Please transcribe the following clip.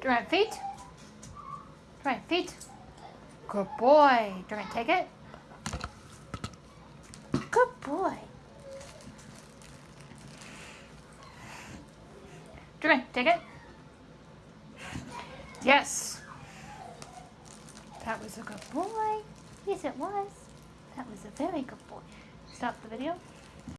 Do feet? Do feet? Good boy. Do you want to take it? Good boy. Do you want to take it? Yes. That was a good boy. Yes, it was. That was a very good boy. Stop the video.